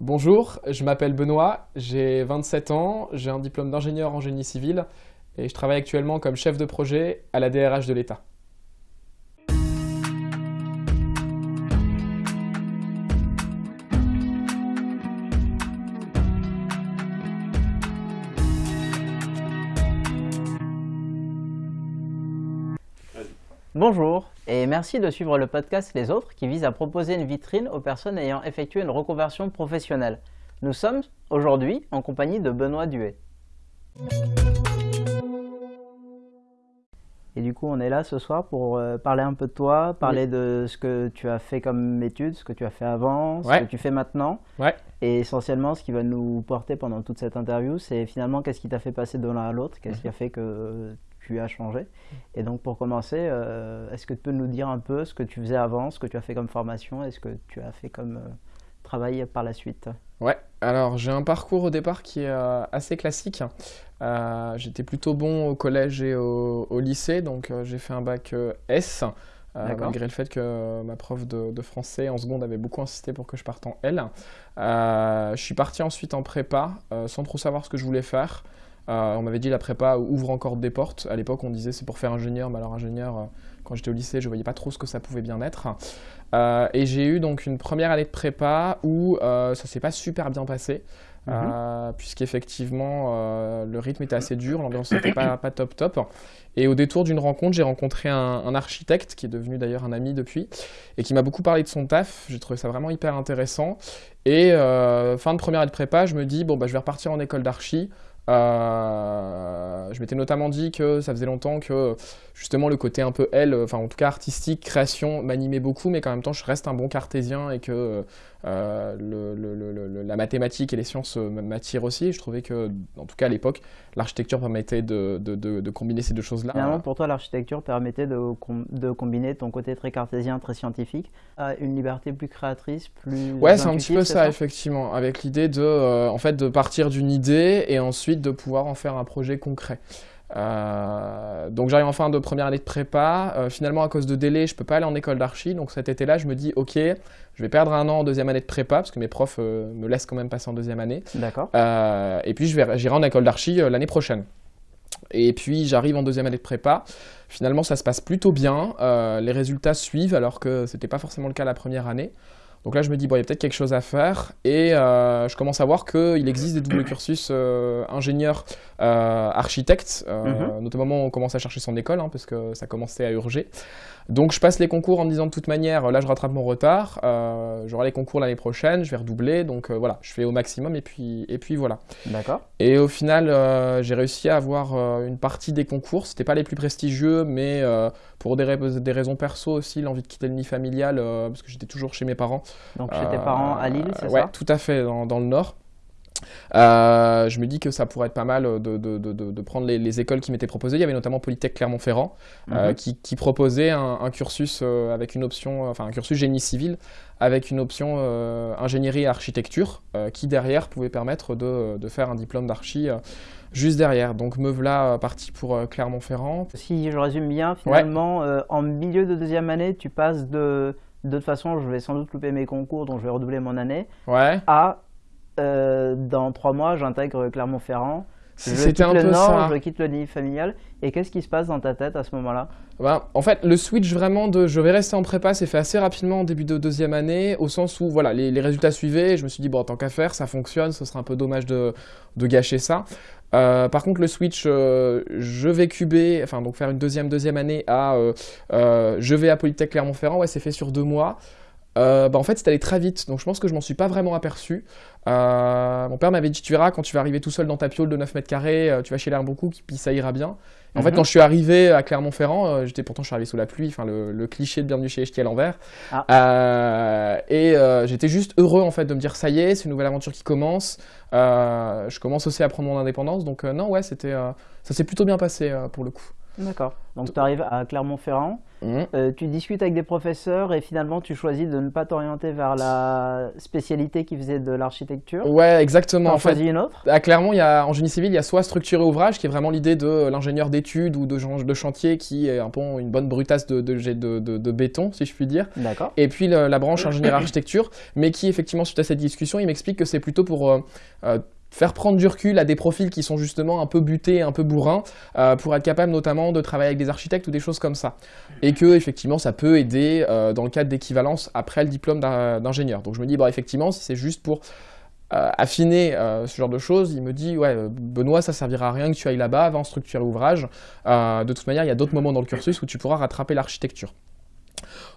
Bonjour, je m'appelle Benoît, j'ai 27 ans, j'ai un diplôme d'ingénieur en génie civil et je travaille actuellement comme chef de projet à la DRH de l'État. Bonjour et merci de suivre le podcast Les Autres qui vise à proposer une vitrine aux personnes ayant effectué une reconversion professionnelle. Nous sommes aujourd'hui en compagnie de Benoît Duet. Et du coup, on est là ce soir pour euh, parler un peu de toi, parler de ce que tu as fait comme études, ce que tu as fait avant, ce que tu fais maintenant. Ouais. Et essentiellement, ce qui va nous porter pendant toute cette interview, c'est finalement qu'est-ce qui t'a fait passer de l'un à l'autre, qu'est-ce qui a fait que tu as changé. Et donc, pour commencer, euh, est-ce que tu peux nous dire un peu ce que tu faisais avant, ce que tu as fait comme formation et ce que tu as fait comme euh, travail par la suite? Ouais, alors j'ai un parcours au départ qui est euh, assez classique. J'étais plutôt bon au collège et au, lycée, donc j'ai fait un bac S. malgré le fait que ma prof de, de, français en seconde avait beaucoup insisté pour que je parte en L. je suis parti ensuite en prépa sans trop savoir ce que je voulais faire. Euh, on m'avait dit la prépa ouvre encore des portes. À l'époque, on disait c'est pour faire ingénieur, mais alors ingénieur, euh, quand j'étais au lycée, je voyais pas trop ce que ça pouvait bien être. Euh, et j'ai eu donc une première année de prépa où ça s'est pas super bien passé. Mhm. puisqu'effectivement le rythme était assez dur, l'ambiance n'était pas, pas top top. Et au détour d'une rencontre, j'ai rencontré un, architecte qui est devenu d'ailleurs un ami depuis et qui m'a beaucoup parlé de son taf. J'ai trouvé ça vraiment hyper intéressant. Et fin de première année de prépa, je me dis bon bah je vais repartir en école d'archi. Euh, je m'étais notamment dit que ça faisait longtemps que justement le côté un peu L, enfin en tout cas artistique, création, m'animait beaucoup, mais qu'en même temps je reste un bon cartésien et que euh, le, la mathématique et les sciences euh, m'attirent aussi. je trouvais que, en tout cas à l'époque, l'architecture permettait de, de, de, combiner ces deux choses-là. Finalement, pour toi, l'architecture permettait de, de, combiner ton côté très cartésien, très scientifique, à une liberté plus créatrice, plus. Ouais, c'est un petit peu ça, effectivement, avec l'idée de, euh, en fait, de partir d'une idée et ensuite de pouvoir en faire un projet concret. Euh, donc j'arrive en fin de première année de prépa. Euh, finalement, à cause de délai, je peux pas aller en école d'archi. Donc cet été-là, je me dis, ok, je vais perdre un an en deuxième année de prépa parce que mes profs euh, me laissent quand même passer en deuxième année. D'accord. et puis j'irai en école d'archi l'année prochaine. Et puis j'arrive en deuxième année de prépa. Finalement, ça se passe plutôt bien. les résultats suivent alors que c'était pas forcément le cas la première année. Donc là, je me dis, bon, il y a peut-être quelque chose à faire. Et euh, je commence à voir qu'il existe des doubles cursus euh, ingénieur, euh, architecte. Mhm. Notamment, on commence à chercher son école, hein, parce que ça commençait à urger. Donc je passe les concours en me disant de toute manière, là je rattrape mon retard, j'aurai les concours l'année prochaine, je vais redoubler, donc voilà, je fais au maximum et puis, et puis voilà. D'accord. Et au final, j'ai réussi à avoir une partie des concours, c'était pas les plus prestigieux, mais pour des, des, raisons perso aussi, l'envie de quitter le nid familial, parce que j'étais toujours chez mes parents. Donc chez tes parents à Lille, c'est ouais, tout à fait, dans, dans le nord. Euh, je me dis que ça pourrait être pas mal de, de, de, prendre les, écoles qui m'étaient proposées. Il y avait notamment Polytech Clermont-Ferrand euh, mhm. qui, qui, proposait un, cursus euh, avec une option, enfin un cursus génie civil avec une option ingénierie et architecture qui derrière pouvait permettre de, faire un diplôme d'archi juste derrière. Donc me voilà parti pour Clermont-Ferrand. Si je résume bien, finalement, en milieu de deuxième année, tu passes de de toute façon, je vais sans doute louper mes concours, donc je vais redoubler mon année, ouais. à euh, dans trois mois, j'intègre Clermont-Ferrand. C'était un le peu Nord, je quitte le nid familial. Et qu'est-ce qui se passe dans ta tête à ce moment-là? Ben, En fait, le switch vraiment de je vais rester en prépa s'est fait assez rapidement en début de deuxième année, au sens où voilà, les, résultats suivaient. Je me suis dit, bon, tant qu'à faire, ça fonctionne, ce serait un peu dommage de, de gâcher ça. Euh, par contre, le switch, euh, je vais cuber, enfin, donc faire une deuxième, deuxième année à je vais à Polytech Clermont-Ferrand, ouais, c'est fait sur deux mois. Euh, bah en fait, c'est allé très vite, donc je pense que je m'en suis pas vraiment aperçu. Euh, mon père m'avait dit, tu verras, quand tu vas arriver tout seul dans ta piole de 9 mètres carrés, euh, tu vas chez l'air beaucoup, puis ça ira bien. En fait, mhm. quand je suis arrivé à Clermont-Ferrand, j'étais pourtant je suis arrivé sous la pluie, enfin le, cliché de bienvenue chez Echti à l'envers. Ah. et j'étais juste heureux en fait de me dire, ça y est, c'est une nouvelle aventure qui commence. je commence aussi à prendre mon indépendance, donc non, ouais, c'était, ça s'est plutôt bien passé pour le coup. D'accord. Donc tu arrives à Clermont-Ferrand. Mmh. Euh, tu discutes avec des professeurs et finalement tu choisis de ne pas t'orienter vers la spécialité qui faisait de l'architecture. Ouais, exactement. Tu en choisis une autre? Ah, Clairement, il y a, en génie civil, il y a soit structurer ouvrage, qui est vraiment l'idée de l'ingénieur d'études ou de, de chantier qui est un peu une bonne brutasse de, de, de béton, si je puis dire. D'accord. Et puis la branche ingénieur architecture, mais qui effectivement, suite à cette discussion, il m'explique que c'est plutôt pour... Euh, euh, faire prendre du recul à des profils qui sont justement un peu butés, un peu bourrins, euh, pour être capable notamment de travailler avec des architectes ou des choses comme ça. Et que effectivement ça peut aider euh, dans le cadre d'équivalence après le diplôme d'ingénieur. Donc je me dis, bah, effectivement, si c'est juste pour euh, affiner ce genre de choses, il me dit, ouais, Benoît, ça servira à rien que tu ailles là-bas, avant structurer l'ouvrage. de toute manière, il y a d'autres moments dans le cursus où tu pourras rattraper l'architecture.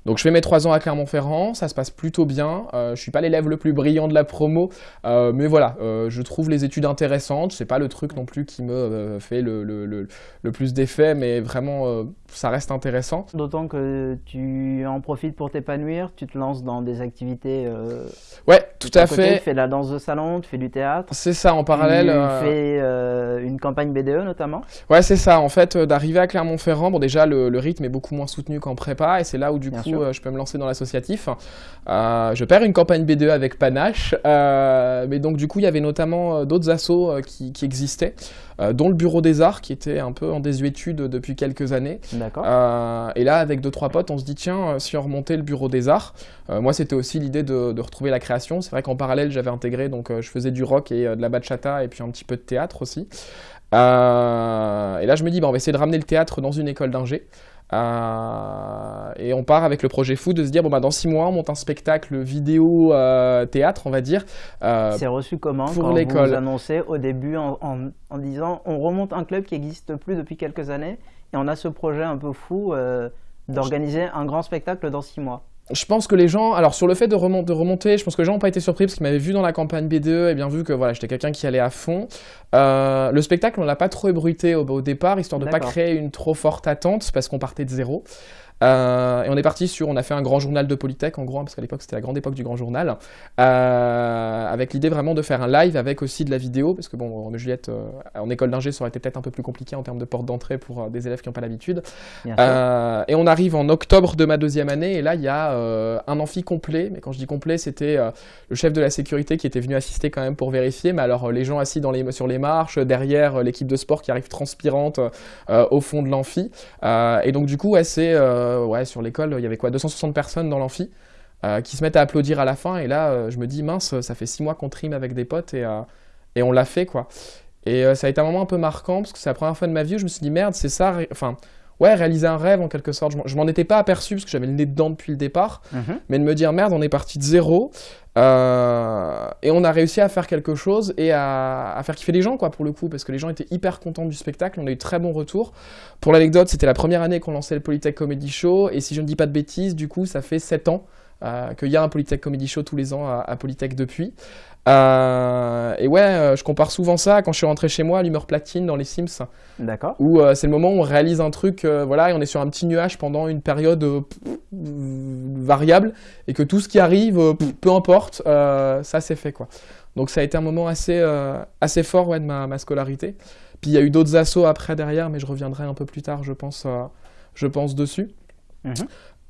Donc je fais mes trois ans à Clermont-Ferrand, ça se passe plutôt bien. Euh, je suis pas l'élève le plus brillant de la promo, euh, mais voilà, euh, je trouve les études intéressantes. C'est pas le truc non plus qui me euh, fait le, le, le, le plus d'effet, mais vraiment ça reste intéressant. D'autant que tu en profites pour t'épanouir, tu te lances dans des activités. ouais, tout à fait. Tu fais de la danse de salon, tu fais du théâtre. C'est ça, en parallèle. Tu fais une campagne BDE notamment. Ouais, c'est ça. En fait, d'arriver à Clermont-Ferrand, bon déjà le, rythme est beaucoup moins soutenu qu'en prépa, et c'est là où du coup euh, je peux me lancer dans l'associatif. Euh, je perds une campagne B2 avec Panache, euh, mais donc du coup il y avait notamment d'autres assos qui, existaient, dont le Bureau des Arts qui était un peu en désuétude depuis quelques années. D'accord. et là avec deux trois potes on se dit tiens si on remontait le Bureau des Arts, moi c'était aussi l'idée de, retrouver la création. C'est vrai qu'en parallèle j'avais intégré donc je faisais du rock et de la bachata et puis un petit peu de théâtre aussi. et là, je me dis, bah, on va essayer de ramener le théâtre dans une école d'ingé. Euh, et on part avec le projet fou de se dire bon bah dans six mois on monte un spectacle vidéo euh, théâtre on va dire. Euh, C'est reçu comment pour quand l'école vous annoncez au début en, en, disant on remonte un club qui n'existe plus depuis quelques années et on a ce projet un peu fou d'organiser un grand spectacle dans six mois je pense que les gens, alors sur le fait de, remonter, je pense que les gens n'ont pas été surpris parce qu'ils m'avaient vu dans la campagne B2 et bien vu que voilà, j'étais quelqu'un qui allait à fond. Euh, le spectacle, on l'a pas trop ébruité au, départ, histoire de ne pas créer une trop forte attente parce qu'on partait de zéro. Euh, et on est parti sur, on a fait un grand journal de Polytech en gros, hein, parce qu'à l'époque c'était la grande époque du grand journal, euh, avec l'idée vraiment de faire un live avec aussi de la vidéo, parce que bon, Juliette, euh, en école d'ingé, ça aurait été peut-être un peu plus compliqué en termes de porte d'entrée pour des élèves qui n'ont pas l'habitude. et on arrive en octobre de ma deuxième année, et là il y a un amphi complet, mais quand je dis complet, c'était le chef de la sécurité qui était venu assister quand même pour vérifier, mais alors les gens assis dans les, sur les marches, derrière l'équipe de sport qui arrive transpirante au fond de l'amphi, et donc du coup, c'est euh, ouais, sur l'école, il y avait quoi 260 personnes dans l'amphi euh, qui se mettent à applaudir à la fin. Et là, euh, je me dis, mince, ça fait six mois qu'on trime avec des potes et, et on l'a fait, quoi. Et ça a été un moment un peu marquant parce que c'est la première fois de ma vie je me suis dit, merde, c'est ça. Enfin, ouais, réaliser un rêve en quelque sorte. Je m'en étais pas aperçu parce que j'avais le nez dedans depuis le départ, mhm. mais de me dire merde, on est parti de zéro euh, et on a réussi à faire quelque chose et à, faire kiffer les gens quoi pour le coup parce que les gens étaient hyper contents du spectacle, on a eu très bons retours. Pour l'anecdote, c'était la première année qu'on lançait le Polytech Comedy Show et si je ne dis pas de bêtises, du coup ça fait 7 ans euh, qu'il y a un Polytech Comedy Show tous les ans à, Polytech depuis. Euh, et ouais, euh, je compare souvent ça quand je suis rentré chez moi à l'humeur platine dans les Sims. D'accord. Où c'est le moment où on réalise un truc, voilà, et on est sur un petit nuage pendant une période variable, et que tout ce qui arrive, peu importe, ça c'est fait quoi. Donc ça a été un moment assez, assez fort ouais, de ma, ma scolarité. Puis il y a eu d'autres assauts après derrière, mais je reviendrai un peu plus tard, je pense, je pense dessus. Mhm.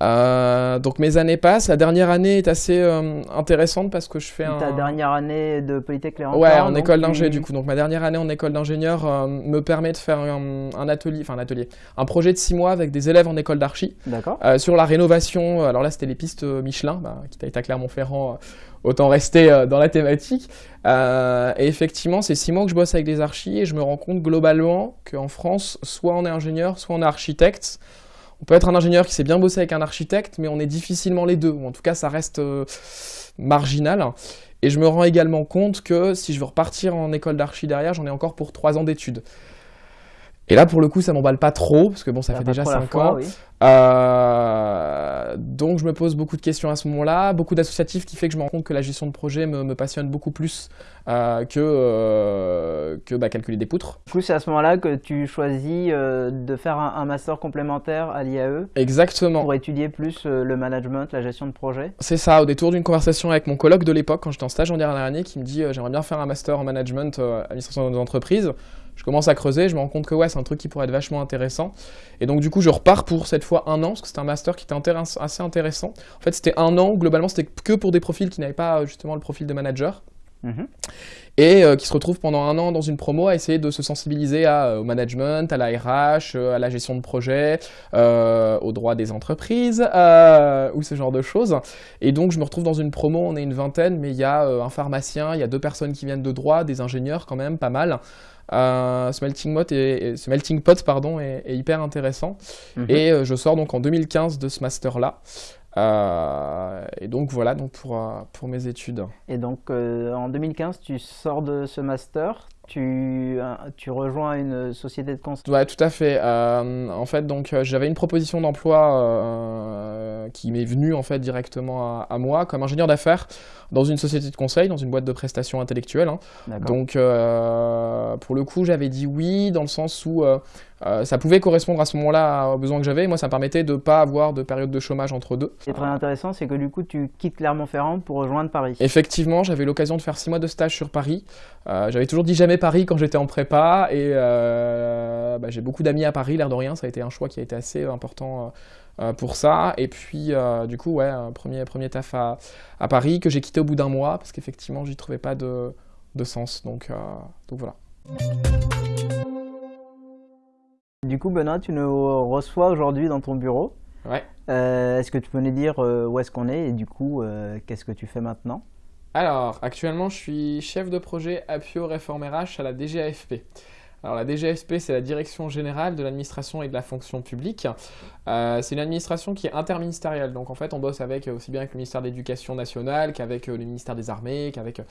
Euh, donc mes années passent. La dernière année est assez euh, intéressante parce que je fais Ta dernière année de Polytech Clermont Ouais, en école d'ingé du coup. Donc ma dernière année en école d'ingénieur euh, me permet de faire un, atelier, enfin un atelier, un projet de six mois avec des élèves en école d'archi. D'accord. sur la rénovation. Alors là, c'était les pistes Michelin, bah, qui t'a été à Clermont-Ferrand. autant rester dans la thématique. et effectivement, c'est six mois que je bosse avec des archis et je me rends compte globalement qu'en France, soit on est ingénieur, soit on est architecte. On peut être un ingénieur qui sait bien bosser avec un architecte, mais on est difficilement les deux, ou en tout cas ça reste euh, marginal. Et je me rends également compte que si je veux repartir en école d'archi derrière, j'en ai encore pour trois ans d'études. Et là, pour le coup, ça m'emballe pas trop, parce que bon, ça, fait déjà 5 ans. Euh, donc, je me pose beaucoup de questions à ce moment-là, beaucoup d'associatifs qui fait que je me rends compte que la gestion de projet me, passionne beaucoup plus euh, que, euh, que bah, calculer des poutres. Du coup, c'est à ce moment-là que tu choisis de faire un, master complémentaire à l'IAE Exactement. Pour étudier plus le management, la gestion de projet C'est ça, au détour d'une conversation avec mon colloque de l'époque, quand j'étais en stage en dernière année, qui me dit J'aimerais bien faire un master en management, administration des entreprises. je commence à creuser, je me rends compte que ouais, c'est un truc qui pourrait être vachement intéressant. Et donc du coup, je repars pour cette fois un an, parce que c'était un master qui était assez intéressant. En fait, c'était un an, globalement, c'était que pour des profils qui n'avaient pas justement le profil de manager. Mhm. Et euh, qui se retrouvent pendant un an dans une promo à essayer de se sensibiliser à, euh, au management, à la RH, euh, à la gestion de projet, aux droits des entreprises, ou ce genre de choses. Et donc je me retrouve dans une promo, on est une vingtaine, mais il y a un pharmacien, il y a deux personnes qui viennent de droit, des ingénieurs quand même, pas mal. ce melting pot, est, ce melting pot pardon, est, hyper intéressant. Mhm. Et je sors donc en 2015 de ce master-là. Euh, et donc voilà donc pour, euh, pour mes études. Et donc euh, en 2015, tu sors de ce master, tu, tu rejoins une société de conseil Ouais, tout à fait. en fait, donc j'avais une proposition d'emploi qui m'est venue en fait directement à, à moi comme ingénieur d'affaires dans une société de conseil, dans une boîte de prestations intellectuelles. Hein. Donc pour le coup, j'avais dit oui dans le sens où euh, ça pouvait correspondre à ce moment-là aux besoins que j'avais. Moi, ça me permettait de ne pas avoir de période de chômage entre deux. Ce qui est très intéressant, c'est que du coup, tu quittes Clermont-Ferrand pour rejoindre Paris. Effectivement, j'avais l'occasion de faire six mois de stage sur Paris. Euh, j'avais toujours dit jamais Paris quand j'étais en prépa et euh, bah, j'ai beaucoup d'amis à Paris, l'air de rien. Ça a été un choix qui a été assez important. Pour ça. Et puis, du coup, ouais, premier, premier taf à, à Paris que j'ai quitté au bout d'un mois parce qu'effectivement, j'y trouvais pas de, de sens. Donc, donc voilà. Du coup, Benoît, tu nous reçois aujourd'hui dans ton bureau. Ouais. Euh, est-ce que tu peux nous dire euh, où est-ce qu'on est et du coup, euh, qu'est-ce que tu fais maintenant? Alors, actuellement, je suis chef de projet Appio Réforme RH à la DGAFP. Alors la DGFP, c'est la Direction Générale de l'Administration et de la Fonction Publique. Euh, c'est une administration qui est interministérielle, donc en fait on bosse avec aussi bien avec le ministère de l'Éducation nationale qu'avec le ministère des Armées, qu'avec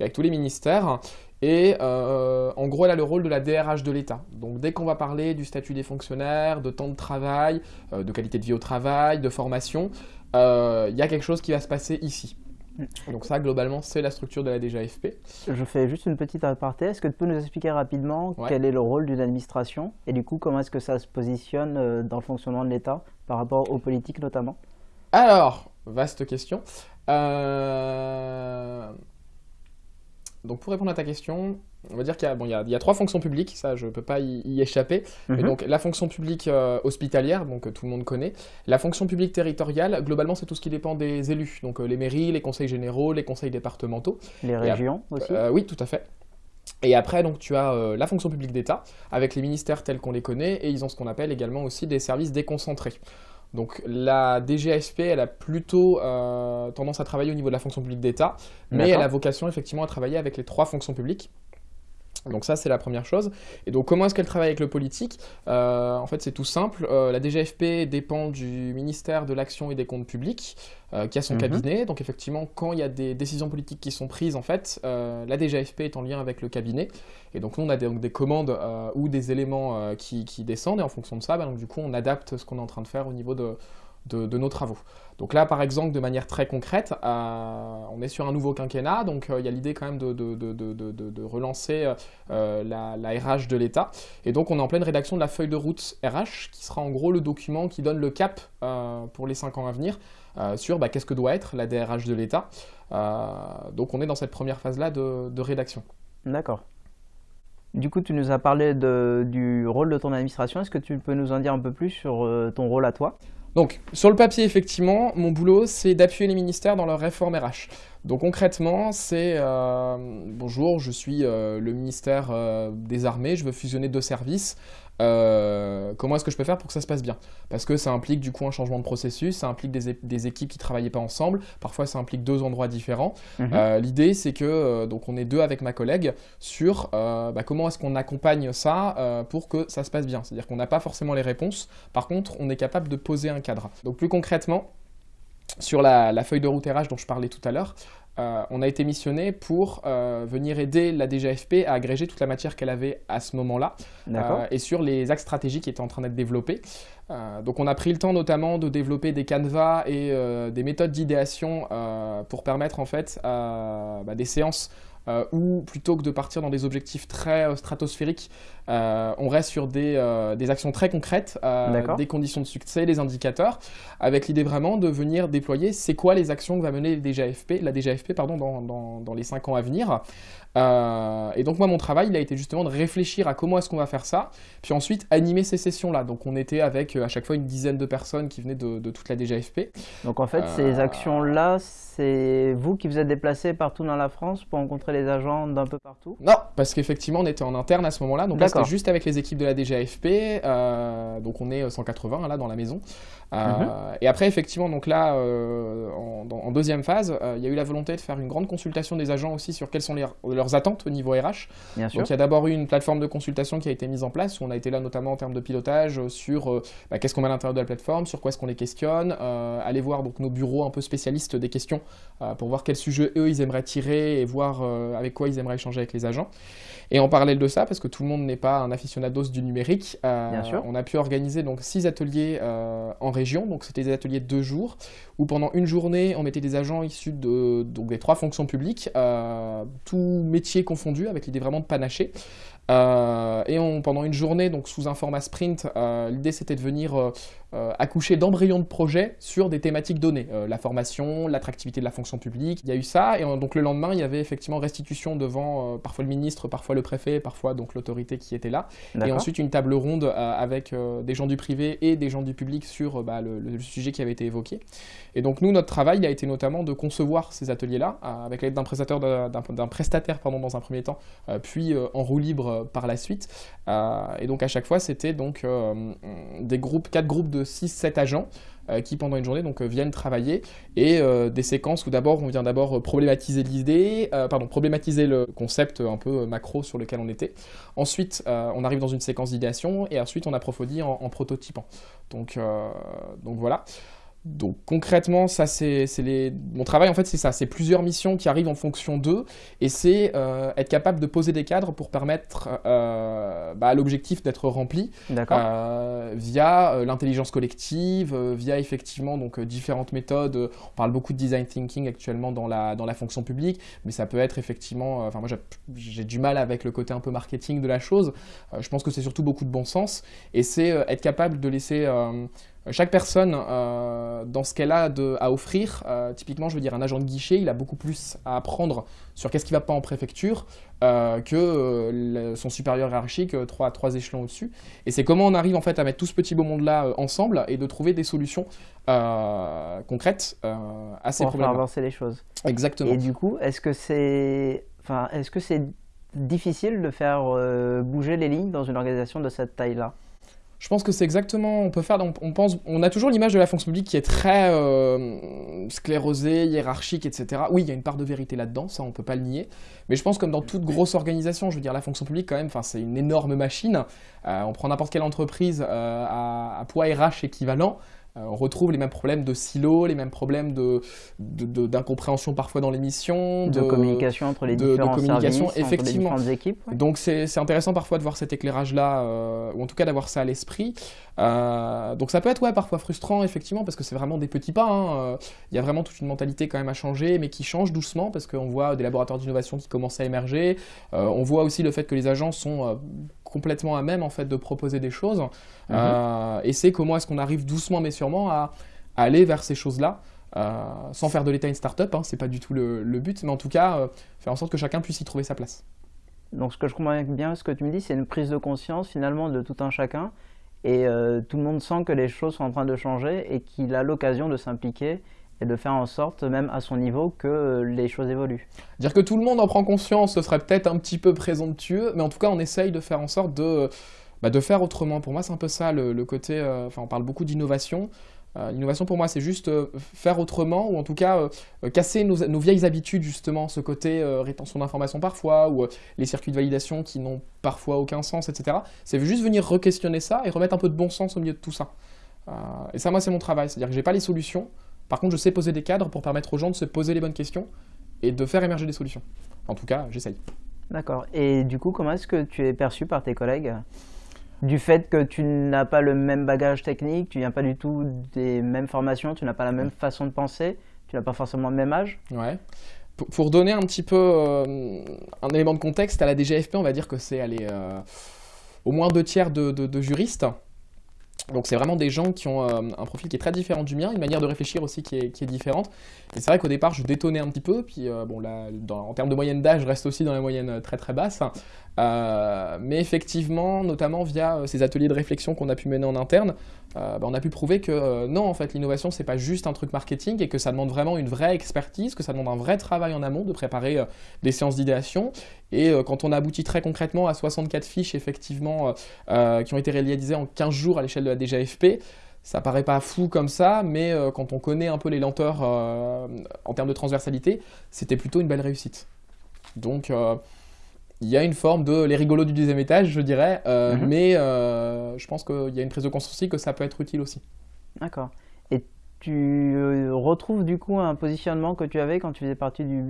avec tous les ministères. Et en gros, elle a le rôle de la DRH de l'État. Donc dès qu'on va parler du statut des fonctionnaires, de temps de travail, de qualité de vie au travail, de formation, il y a quelque chose qui va se passer ici. Donc ça, globalement, c'est la structure de la DGAFP. Je fais juste une petite aparté. Est-ce que tu peux nous expliquer rapidement quel est le rôle d'une administration et du coup, comment est-ce que ça se positionne euh, dans le fonctionnement de l'État par rapport aux politiques notamment? Alors, vaste question. Euh... Donc pour répondre à ta question, on va dire qu'il y, a trois fonctions publiques, ça je ne peux pas y, échapper. Mhm. donc la fonction publique euh, hospitalière, donc tout le monde connaît. La fonction publique territoriale, globalement c'est tout ce qui dépend des élus, donc euh, les mairies, les conseils généraux, les conseils départementaux. Les régions aussi euh, Oui, tout à fait. Et après, donc, tu as la fonction publique d'État, avec les ministères tels qu'on les connaît, et ils ont ce qu'on appelle également aussi des services déconcentrés. Donc la DGASP, elle a plutôt euh, tendance à travailler au niveau de la fonction publique d'État, mais elle a vocation effectivement à travailler avec les trois fonctions publiques. Donc ça, c'est la première chose. Et donc, comment est-ce qu'elle travaille avec le politique? Euh, En fait, c'est tout simple. Euh, la DGFP dépend du ministère de l'Action et des Comptes Publics, euh, qui a son mhm. cabinet. Donc, effectivement, quand il y a des décisions politiques qui sont prises, en fait, la DGFP est en lien avec le cabinet. Et donc, nous, on a des, des commandes ou des éléments qui, descendent. Et en fonction de ça, bah, donc, du coup, on adapte ce qu'on est en train de faire au niveau de, de, nos travaux. Donc là, par exemple, de manière très concrète, euh, on est sur un nouveau quinquennat, donc euh, il y a l'idée quand même de, relancer euh, la, RH de l'État. Et donc on est en pleine rédaction de la feuille de route RH, qui sera en gros le document qui donne le cap pour les cinq ans à venir sur bah, qu'est-ce que doit être la DRH de l'État. donc on est dans cette première phase-là de, rédaction. D'accord. Du coup, tu nous as parlé du rôle de ton administration. Est-ce que tu peux nous en dire un peu plus sur ton rôle à toi? Donc, sur le papier, effectivement, mon boulot, c'est d'appuyer les ministères dans leur réforme RH. Donc concrètement, c'est euh, bonjour, je suis euh, le ministère euh, des Armées, je veux fusionner deux services. comment est-ce que je peux faire pour que ça se passe bien? Parce que ça implique du coup un changement de processus, ça implique des, équipes qui ne travaillaient pas ensemble, parfois ça implique deux endroits différents. Mhm. L'idée c'est que donc on est deux avec ma collègue sur bah, comment est-ce qu'on accompagne ça pour que ça se passe bien. C'est-à-dire qu'on n'a pas forcément les réponses, par contre on est capable de poser un cadre. Donc plus concrètement, sur la, feuille de route RH dont je parlais tout à l'heure, euh, on a été missionné pour euh, venir aider la DGFP à agréger toute la matière qu'elle avait à ce moment-là euh, et sur les axes stratégiques qui étaient en train d'être développés. donc on a pris le temps notamment de développer des canevas et des méthodes d'idéation pour permettre en fait bah, des séances où plutôt que de partir dans des objectifs très stratosphériques, on reste sur des, des actions très concrètes, des conditions de succès, des indicateurs, avec l'idée vraiment de venir déployer c'est quoi les actions que va mener la DGAFP pardon, dans, dans, dans les 5 ans à venir. Euh, et donc moi mon travail il a été justement de réfléchir à comment est-ce qu'on va faire ça, puis ensuite animer ces sessions-là. Donc on était avec euh, à chaque fois une dizaine de personnes qui venaient de, toute la DGFP. Donc en fait ces euh, actions-là, c'est vous qui vous êtes déplacés partout dans la France pour rencontrer les agents d'un peu partout? Non, parce qu'effectivement on était en interne à ce moment-là, donc là c'était juste avec les équipes de la DGFP, donc on est 180 là dans la maison. Mhm. Et après effectivement donc là en, deuxième phase, il y a eu la volonté de faire une grande consultation des agents aussi sur quels sont les, leurs attentes au niveau RH. Donc il y a d'abord eu une plateforme de consultation qui a été mise en place, où on a été là notamment en termes de pilotage euh, sur euh, bah, qu'est-ce qu'on met à l'intérieur de la plateforme, sur quoi est-ce qu'on les questionne, euh, aller voir donc nos bureaux un peu spécialistes des questions pour voir quels sujets eux ils aimeraient tirer et voir avec quoi ils aimeraient échanger avec les agents. Et en parallèle de ça, parce que tout le monde n'est pas un aficionados du numérique, on a pu organiser donc six ateliers en région. Donc c'était des ateliers de deux jours où pendant une journée on mettait des agents issus de donc des trois fonctions publiques, tout métier confondu, avec l'idée vraiment de panacher. Euh, et on, pendant une journée, donc sous un format sprint, euh, l'idée c'était de venir euh, accoucher d'embryons de projets sur des thématiques données. la formation, l'attractivité de la fonction publique, il y a eu ça. Et donc le lendemain, il y avait effectivement restitution devant parfois le ministre, parfois le préfet, parfois donc l'autorité qui était là. Et ensuite une table ronde avec des gens du privé et des gens du public sur bah, le, sujet qui avait été évoqué. Et donc nous, notre travail a été notamment de concevoir ces ateliers-là avec l'aide d'un prestataire, d'un prestataire pardon, dans un premier temps, puis en roue libre par la suite. Euh, et donc à chaque fois, c'était donc euh, des groupes, quatre groupes de 6-7 agents qui pendant une journée donc viennent travailler et des séquences où d'abord on vient d'abord problématiser l'idée, pardon problématiser le concept un peu macro sur lequel on était. Ensuite on arrive dans une séquence d'idéation et ensuite on approfondit en, en prototypant. Donc donc voilà. Donc concrètement, ça c'est les... mon travail en fait c'est ça, c'est plusieurs missions qui arrivent en fonction d'eux et c'est euh, être capable de poser des cadres pour permettre euh, bah, à l'objectif d'être rempli euh, via l'intelligence collective, via effectivement donc différentes méthodes. On parle beaucoup de design thinking actuellement dans la, dans la fonction publique, mais ça peut être effectivement, enfin moi j'ai du mal avec le côté un peu marketing de la chose. je pense que c'est surtout beaucoup de bon sens et c'est être capable de laisser chaque personne, euh, dans ce qu'elle a à offrir, euh, typiquement, je veux dire, un agent de guichet, il a beaucoup plus à apprendre sur qu'est-ce qui ne va pas en préfecture euh, que son supérieur hiérarchique, trois, trois échelons au-dessus. Et c'est comment on arrive en fait à mettre tout ce petit beau monde-là ensemble et de trouver des solutions concrètes à ces problèmes. Pour avancer les choses. Exactement. Et du coup, est-ce que c'est, enfin, est-ce que c'est difficile de faire bouger les lignes dans une organisation de cette taille-là? Je pense que c'est exactement, on peut faire, on, pense, on a toujours l'image de la fonction publique qui est très euh, sclérosée, hiérarchique, etc. Oui, il y a une part de vérité là-dedans, ça on peut pas le nier. Mais je pense comme dans toute grosse organisation, je veux dire la fonction publique quand même, c'est une énorme machine. Euh, on prend n'importe quelle entreprise euh, à, à, poids RH équivalent. Euh, on retrouve les mêmes problèmes de silos, les mêmes problèmes d'incompréhension de, parfois dans l'émission, de, communication entre les différents communication, services, effectivement. Entre les équipes. Donc c'est intéressant parfois de voir cet éclairage-là, euh, ou en tout cas d'avoir ça à l'esprit. Euh, donc ça peut être ouais, parfois frustrant, effectivement, parce que c'est vraiment des petits pas. Hein. Il y a vraiment toute une mentalité quand même à changer, mais qui change doucement, parce qu'on voit des laboratoires d'innovation qui commencent à émerger. on voit aussi le fait que les agents sont complètement à même en fait de proposer des choses. Mhm. Euh, et c'est comment est-ce qu'on arrive doucement mais sûrement à, aller vers ces choses-là. Euh, sans faire de l'État une start-up, hein, c'est pas du tout le, but, mais en tout cas, euh, faire en sorte que chacun puisse y trouver sa place. Donc, ce que je comprends bien, ce que tu me dis, c'est une prise de conscience finalement de tout un chacun, et tout le monde sent que les choses sont en train de changer et qu'il a l'occasion de s'impliquer et de faire en sorte, même à son niveau, que les choses évoluent. Dire que tout le monde en prend conscience, ce serait peut-être un petit peu présomptueux, mais en tout cas, on essaye de faire en sorte de, bah, de faire autrement. Pour moi, c'est un peu ça le, côté. Euh, enfin, on parle beaucoup d'innovation. Euh, l'innovation pour moi, c'est juste euh, faire autrement, ou en tout cas casser nos, nos, vieilles habitudes, justement, ce côté rétention d'informations parfois, ou les circuits de validation qui n'ont parfois aucun sens, etc. C'est juste venir re-questionner ça et remettre un peu de bon sens au milieu de tout ça. et ça, moi, c'est mon travail. C'est-à-dire que j'ai pas les solutions, par contre, je sais poser des cadres pour permettre aux gens de se poser les bonnes questions et de faire émerger des solutions. En tout cas, j'essaye. D'accord. Et du coup, comment est-ce que tu es perçu par tes collègues du fait que tu n'as pas le même bagage technique, tu viens pas du tout des mêmes formations, tu n'as pas la même façon de penser, tu n'as pas forcément le même âge? Ouais. pour donner un petit peu un élément de contexte, à la DGFP, on va dire que c'est au moins deux tiers de juristes. Donc c'est vraiment des gens qui ont euh, un profil qui est très différent du mien, une manière de réfléchir aussi qui est, différente. Et c'est vrai qu'au départ je détonnais un petit peu, puis euh, bon là, en termes de moyenne d'âge, je reste aussi dans la moyenne euh, très très basse. Euh, mais effectivement, notamment via euh, ces ateliers de réflexion qu'on a pu mener en interne, euh, bah, on a pu prouver que non, en fait, l'innovation, c'est pas juste un truc marketing et que ça demande vraiment une vraie expertise, que ça demande un vrai travail en amont de préparer des séances d'idéation. Et quand on aboutit très concrètement à 64 fiches, effectivement, qui ont été réalisées en 15 jours à l'échelle de la DGFP, ça paraît pas fou comme ça, mais quand on connaît un peu les lenteurs en termes de transversalité, c'était plutôt une belle réussite. Donc, il y a une forme de les rigolos du deuxième étage, je dirais, euh, mhm. mais euh, je pense qu'il y a une prise de conscience aussi que ça peut être utile aussi. D'accord. Et tu euh, retrouves du coup un positionnement que tu avais quand tu faisais partie du,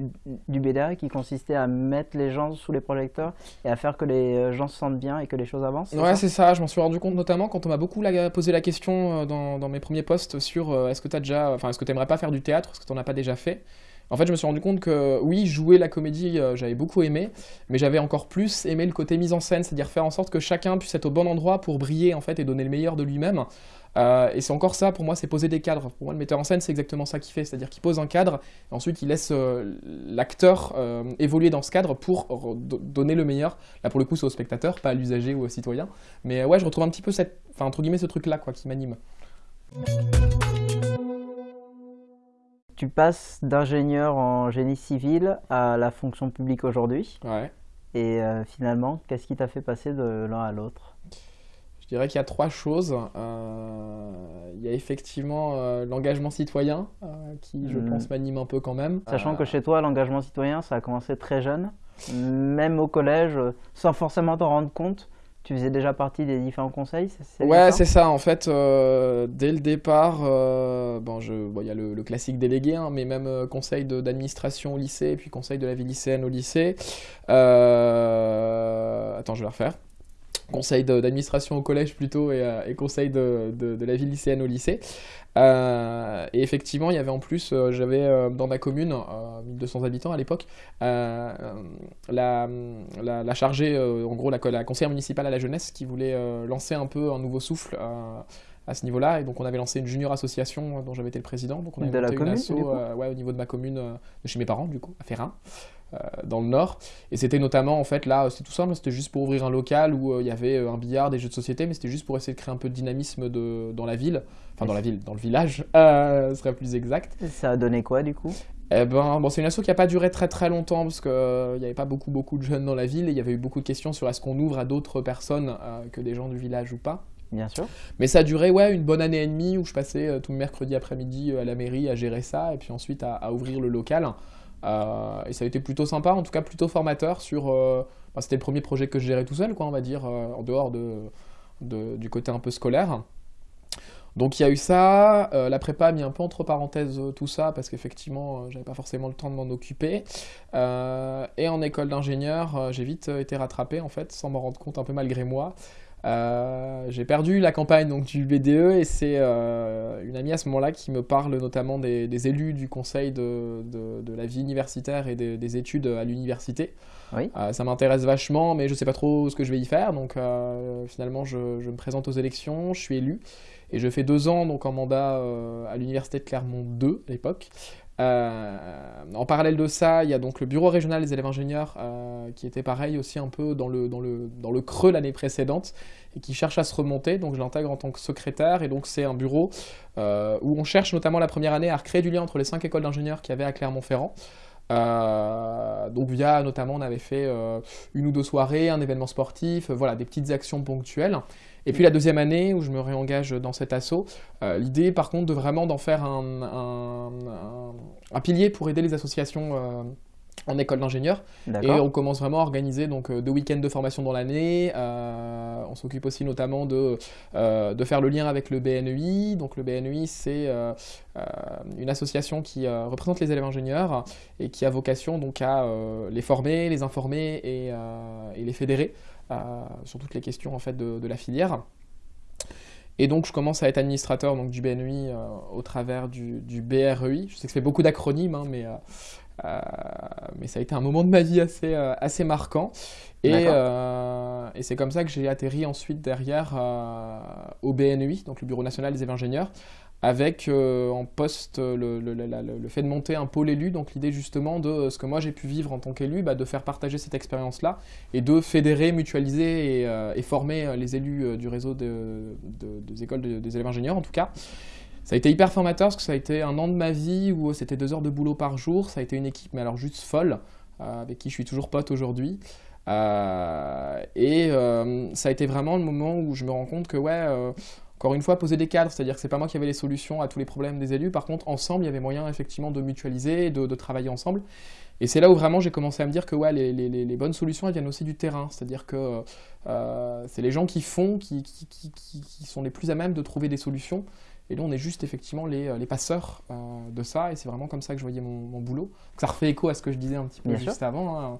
du BDA qui consistait à mettre les gens sous les projecteurs et à faire que les gens se sentent bien et que les choses avancent Ouais, c'est ça. Je m'en suis rendu compte notamment quand on m'a beaucoup posé la question dans, dans, mes premiers posts sur est-ce que tu déjà, enfin, est-ce que tu aimerais pas faire du théâtre, est-ce que tu n'en as pas déjà fait? En fait, je me suis rendu compte que oui, jouer la comédie, euh, j'avais beaucoup aimé, mais j'avais encore plus aimé le côté mise en scène, c'est-à-dire faire en sorte que chacun puisse être au bon endroit pour briller en fait et donner le meilleur de lui-même. Euh, et c'est encore ça, pour moi, c'est poser des cadres. Pour moi, le metteur en scène, c'est exactement ça qu'il fait, c'est-à-dire qu'il pose un cadre, et ensuite il laisse euh, l'acteur évoluer dans ce cadre pour donner le meilleur. Là, pour le coup, c'est au spectateur, pas à l'usager ou au citoyen. Mais ouais, je retrouve un petit peu cette, enfin entre guillemets, ce truc-là, quoi, qui m'anime tu passes d'ingénieur en génie civil à la fonction publique aujourd'hui. Ouais. Et euh, finalement, qu'est-ce qui t'a fait passer de l'un à l'autre? Je dirais qu'il y a trois choses. Euh, il y a effectivement euh, l'engagement citoyen, qui, je mhm. pense, m'anime un peu quand même. Sachant que chez toi, l'engagement citoyen, ça a commencé très jeune, même au collège, sans forcément t'en rendre compte tu faisais déjà partie des différents conseils Ouais, c'est ça. En fait, euh, dès le départ, euh, bon, il y a le, classique délégué, hein, mais même euh, conseil d'administration au lycée, et puis conseil de la vie lycéenne au lycée. Attends, je vais la refaire conseil d'administration au collège plutôt et, euh, conseil de, la vie lycéenne au lycée. Euh, et effectivement, il y avait en plus, euh, j'avais dans ma commune, 1200 habitants à l'époque, la, la, chargée, en gros la, la, conseillère municipale à la jeunesse qui voulait lancer un peu un nouveau souffle à ce niveau-là. Et donc, on avait lancé une junior association dont j'avais été le président. Donc, on avait de la commune, ouais, au niveau de ma commune, de chez mes parents, du coup, à Ferrin. Euh, dans le nord. Et c'était notamment, en fait, là, c'était tout simple, c'était juste pour ouvrir un local où euh, il y avait euh, un billard, des jeux de société, mais c'était juste pour essayer de créer un peu de dynamisme de, dans la ville. Enfin, dans la ville, dans le village, ce serait plus exact. Ça a donné quoi, du coup? Eh ben, bon, c'est une asso qui n'a pas duré très très longtemps parce qu'il n'y avait pas beaucoup beaucoup de jeunes dans la ville et il y avait eu beaucoup de questions sur est-ce qu'on ouvre à d'autres personnes que des gens du village ou pas. Bien sûr. Mais ça a duré ouais, une bonne année et demie où je passais tout le mercredi après-midi à la mairie à gérer ça et puis ensuite à ouvrir le local. Euh, et ça a été plutôt sympa, en tout cas plutôt formateur sur... Euh, bah, c'était le premier projet que je gérais tout seul, quoi, on va dire, euh, en dehors de, du côté un peu scolaire. Donc il y a eu ça, la prépa a mis un peu entre parenthèses tout ça parce qu'effectivement j'avais pas forcément le temps de m'en occuper. et en école d'ingénieur, j'ai vite été rattrapé en fait, sans m'en rendre compte un peu malgré moi. Euh, j'ai perdu la campagne donc, du BDE et c'est euh, une amie à ce moment-là qui me parle notamment des, élus du conseil de, de, la vie universitaire et des, études à l'université. Oui. Euh, ça m'intéresse vachement, mais je ne sais pas trop ce que je vais y faire. Donc finalement, je, je, me présente aux élections, je suis élu et je fais deux ans donc en mandat à l'université de Clermont 2 à l'époque. Euh, en parallèle de ça, il y a donc le bureau régional des élèves ingénieurs euh, qui était pareil aussi un peu dans le, creux l'année précédente et qui cherche à se remonter. Donc je l'intègre en tant que secrétaire et donc c'est un bureau euh, où on cherche notamment la première année à recréer du lien entre les cinq écoles d'ingénieurs qu'il y avait à Clermont-Ferrand. donc via notamment on avait fait une ou deux soirées, un événement sportif, voilà des petites actions ponctuelles. Et puis la deuxième année où je me réengage dans cet assaut, euh, l'idée par contre de vraiment d'en faire un, un, pilier pour aider les associations euh, en école d'ingénieur. Et on commence vraiment à organiser donc euh, deux week-ends de formation dans l'année. on s'occupe aussi notamment de, de faire le lien avec le BNEI. Donc le BNEI, c'est une association qui représente les élèves ingénieurs et qui a vocation donc à les former, les informer et, et les fédérer sur toutes les questions en fait de, la filière. Et donc je commence à être administrateur donc, du BNEI euh, au travers du, BREI. Je sais que ça fait beaucoup d'acronymes, hein, mais euh, mais ça a été un moment de ma vie assez, assez marquant. Et, et c'est comme ça que j'ai atterri ensuite derrière au BNUI, donc le Bureau national des ingénieurs, avec euh, en poste le, fait de monter un pôle élu, donc l'idée justement de euh, ce que moi j'ai pu vivre en tant qu'élu, bah, de faire partager cette expérience-là et de fédérer, mutualiser et, euh, former les élus du réseau de, des écoles des élèves ingénieurs en tout cas. Ça a été hyper formateur parce que ça a été un an de ma vie où c'était deux heures de boulot par jour, ça a été une équipe mais alors juste folle, avec qui je suis toujours pote aujourd'hui. et ça a été vraiment le moment où je me rends compte que ouais encore une fois, poser des cadres, c'est-à-dire que c'est pas moi qui avais les solutions à tous les problèmes des élus. Par contre, ensemble, il y avait moyen effectivement de mutualiser, de, de travailler ensemble. Et c'est là où vraiment j'ai commencé à me dire que ouais, les, les, les, bonnes solutions, elles viennent aussi du terrain. C'est-à-dire que euh, c'est les gens qui font, qui, qui, qui, qui, sont les plus à même de trouver des solutions. Et nous, on est juste effectivement les, les passeurs euh, de ça. Et c'est vraiment comme ça que je voyais mon, mon boulot. ça refait écho à ce que je disais un petit peu juste avant. Hein.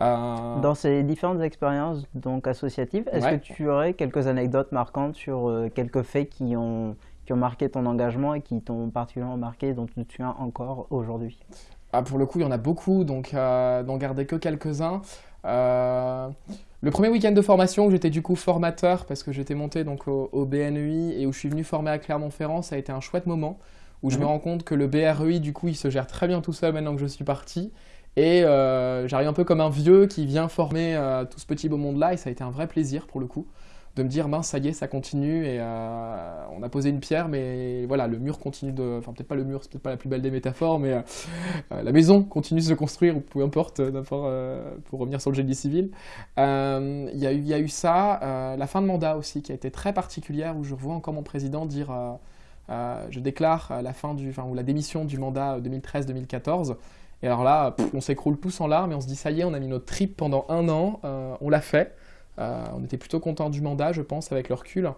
Euh, Dans ces différentes expériences donc associatives, est-ce que tu aurais quelques anecdotes marquantes sur euh, quelques faits qui ont, qui ont marqué ton engagement et qui t'ont particulièrement marqué, dont tu te souviens encore aujourd'hui? Ah, Pour le coup, il y en a beaucoup, donc euh, d'en garder que quelques-uns. le premier week-end de formation où j'étais du coup formateur parce que j'étais monté donc au, au, BNEI et où je suis venu former à Clermont-Ferrand, ça a été un chouette moment où je me mhm. rends compte que le BREI du coup il se gère très bien tout seul maintenant que je suis parti et euh, j'arrive un peu comme un vieux qui vient former euh, tout ce petit beau monde-là, et ça a été un vrai plaisir pour le coup, de me dire, mince, ça y est, ça continue, et euh, on a posé une pierre, mais voilà, le mur continue de... Enfin, peut-être pas le mur, c'est peut-être pas la plus belle des métaphores, mais la maison continue de se construire, ou peu importe, pour revenir sur le génie civil. Il y, y a eu ça, la fin de mandat aussi, qui a été très particulière, où je vois encore mon président dire... je déclare la fin du, enfin, ou la démission du mandat 2013-2014 et alors là, on s'écroule tous en larmes et on se dit ça y est, on a mis notre trip pendant un an, euh, on l'a fait. Euh, on était plutôt content du mandat, je pense, avec le recul.